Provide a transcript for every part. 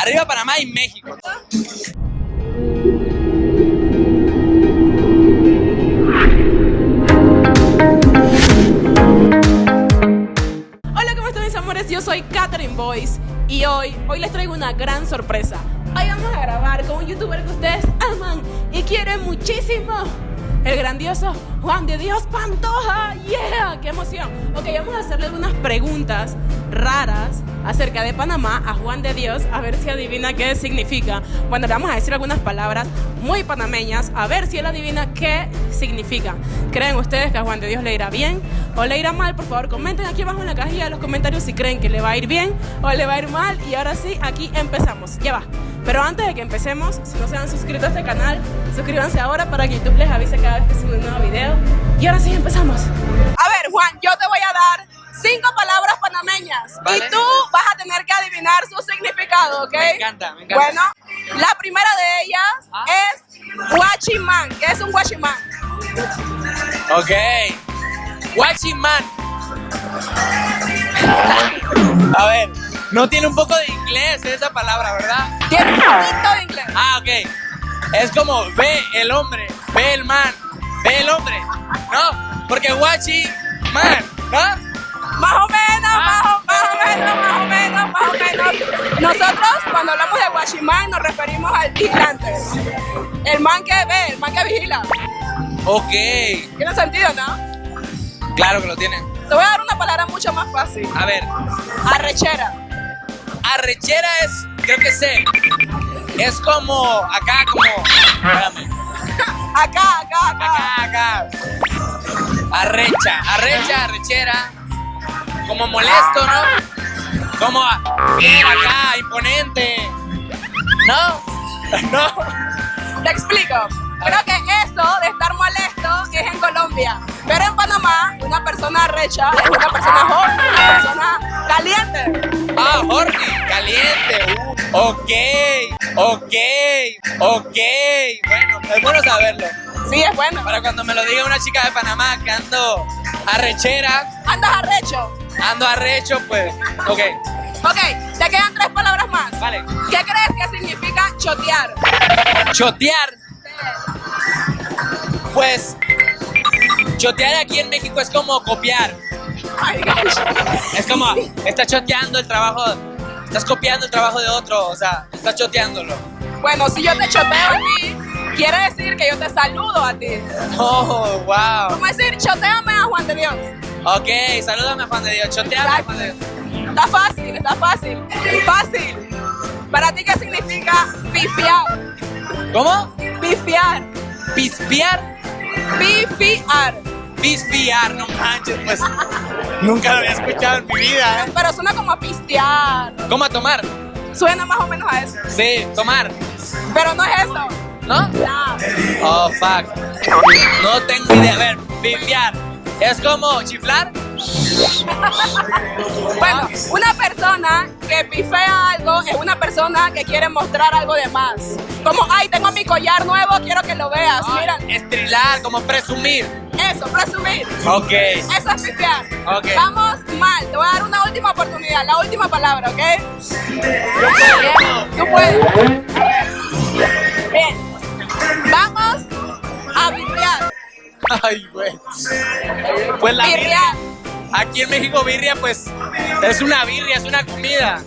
Arriba Panamá y México. Hola, ¿cómo están mis amores? Yo soy Catherine Boyce y hoy, hoy les traigo una gran sorpresa. Hoy vamos a grabar con un youtuber que ustedes aman y quieren muchísimo. El grandioso Juan de Dios Pantoja. ¡Yeah! ¡Qué emoción! Ok, vamos a hacerle algunas preguntas raras acerca de Panamá a Juan de Dios, a ver si adivina qué significa. Bueno, le vamos a decir algunas palabras muy panameñas, a ver si él adivina qué significa. ¿Creen ustedes que a Juan de Dios le irá bien o le irá mal? Por favor, comenten aquí abajo en la cajilla de los comentarios si creen que le va a ir bien o le va a ir mal. Y ahora sí, aquí empezamos. Ya va. Pero antes de que empecemos, si no se han suscrito a este canal, suscríbanse ahora para que YouTube les avise cada vez que subo un nuevo video. Y ahora sí, empezamos. A ver, Juan, yo te voy a dar cinco palabras panameñas Vale. y tú vas a tener que adivinar su significado, ¿ok? Me encanta, me encanta. Bueno, la primera de ellas Ah. es guachimán. ¿Qué es un guachimán? Ok. Guachiman. A ver, no tiene un poco de inglés esa palabra, ¿verdad? Tiene un poquito de inglés. Ah, ok. Es como ve el hombre, ve el man, ve el hombre, ¿no? Porque guachi man, ¿no? Más o menos, Ah. más, o, más o menos, más o menos, más o menos. Nosotros, cuando hablamos de guachimán, nos referimos al vigilante. El man que ve, el man que vigila. Ok. Tiene sentido, ¿no? Claro que lo tiene. Te voy a dar una palabra mucho más fácil. A ver, Arrechera. Arrechera es, creo que sé, es como acá, como, espérame, Acá, acá, acá. acá, acá. Arrecha, arrecha, arrechera. Como molesto, ¿no? Como bien acá, imponente. ¿No? ¿No? Te explico. Creo que eso de estar molesto es en Colombia. Pero en Panamá, una persona recha es una persona joven, una persona caliente. Ah, horny, caliente. uh, ok, ok, ok. Bueno, es bueno saberlo. Sí, es bueno. Para cuando me lo diga una chica de Panamá que ando arrechera, Andas arrecho. ando arrecho, pues, ok. Ok, te quedan tres palabras más. Vale. ¿Qué crees que significa chotear? Chotear. Pues, chotear aquí en México es como copiar. Ay. Es como, estás choteando el trabajo, estás copiando el trabajo de otro, o sea, estás choteándolo. Bueno, si yo te choteo a ti, quiere decir que yo te saludo a ti. Oh, wow. Como decir, choteame a Juan de Dios. Ok, salúdame Juan de Dios, choteame Juan de Dios. Está fácil, está fácil. Fácil. ¿Para ti qué significa pifiar? ¿Cómo? Pifiar. Pispear, Pifiar. Pispear, no manches, pues nunca lo había escuchado en mi vida, ¿eh? Pero suena como a pistear. ¿Cómo a tomar? Suena más o menos a eso. Sí, tomar, Pero no es eso. ¿no? No. Oh, fuck. No tengo idea. A ver, pifiar. ¿Es como chiflar? Bueno, una persona que pifea algo es una persona que quiere mostrar algo de más. Como, ay, tengo mi collar nuevo, quiero que lo veas. Mira, Estrilar, como presumir. Eso, presumir. Ok. Eso es pifiar. Ok. Vamos mal. Te voy a dar una última oportunidad, la última palabra, ¿ok? Tú puedes. Bien. Vamos a birriar. Ay, güey. Pues la birria. Aquí en México birria, pues, es una birria, es una comida.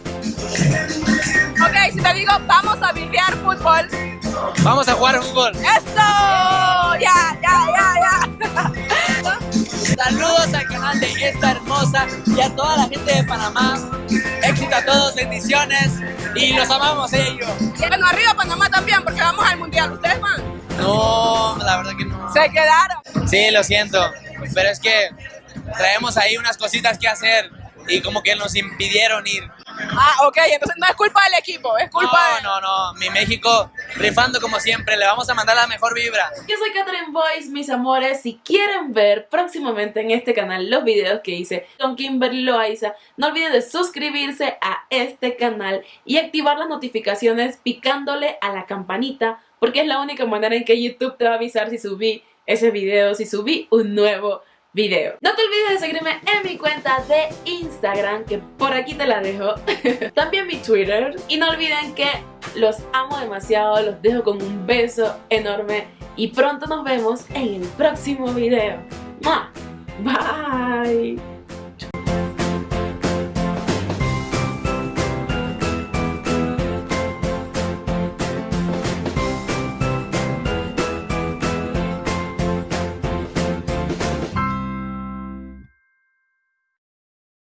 Ok, si te digo vamos a birriar fútbol. Vamos a jugar fútbol. ¡Eso! Saludos al canal de esta hermosa y a toda la gente de Panamá. Éxito a todos, bendiciones y los amamos yo. Bueno, arriba Panamá también, porque vamos al mundial. ¿Ustedes van? No, la verdad que no. Se quedaron. Sí, lo siento, pero es que traemos ahí unas cositas que hacer y como que nos impidieron ir. Ah, ok, entonces no es culpa del equipo, es culpa de... No, no, no, mi México rifando como siempre, le vamos a mandar la mejor vibra. Yo soy Catherine Boyce, mis amores. Si quieren ver próximamente en este canal los videos que hice con Kimberly Loaiza, no olviden de suscribirse a este canal y activar las notificaciones picándole a la campanita, porque es la única manera en que YouTube te va a avisar si subí ese video, si subí un nuevo video. No te olvides de seguirme en mi cuenta de Instagram, que por aquí te la dejo. También mi Twitter. Y no olviden que los amo demasiado, los dejo con un beso enorme y pronto nos vemos en el próximo video. Bye.